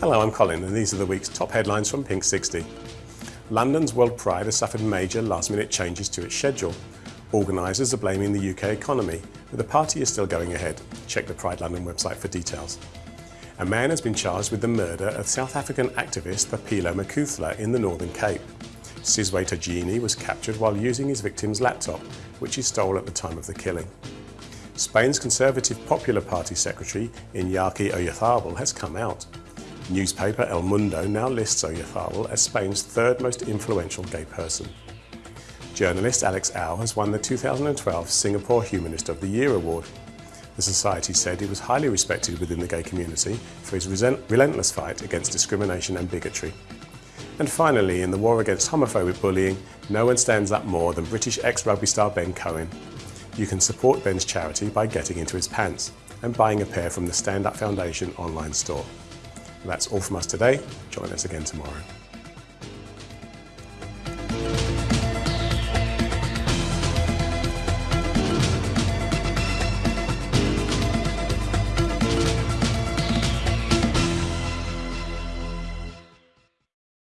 Hello, I'm Colin, and these are the week's top headlines from Pink 60. London's World Pride has suffered major last-minute changes to its schedule. Organisers are blaming the UK economy, but the party is still going ahead. Check the Pride London website for details. A man has been charged with the murder of South African activist Bophelo Mukhuthula in the Northern Cape. Sizwe Togini was captured while using his victim's laptop, which he stole at the time of the killing. Spain's Conservative Popular Party secretary, Iñaki Oyarzábal, has come out. Newspaper El Mundo now lists Oyarzábal as Spain's third most influential gay person. Journalist Alex Au has won the 2012 Singapore Humanist of the Year award. The Society said he was highly respected within the gay community for his relentless fight against discrimination and bigotry. And finally, in the war against homophobic bullying, no one stands up more than British ex-rugby star Ben Cohen. You can support Ben's charity by getting into his pants and buying a pair from the Stand Up Foundation online store. That's all from us today. Join us again tomorrow.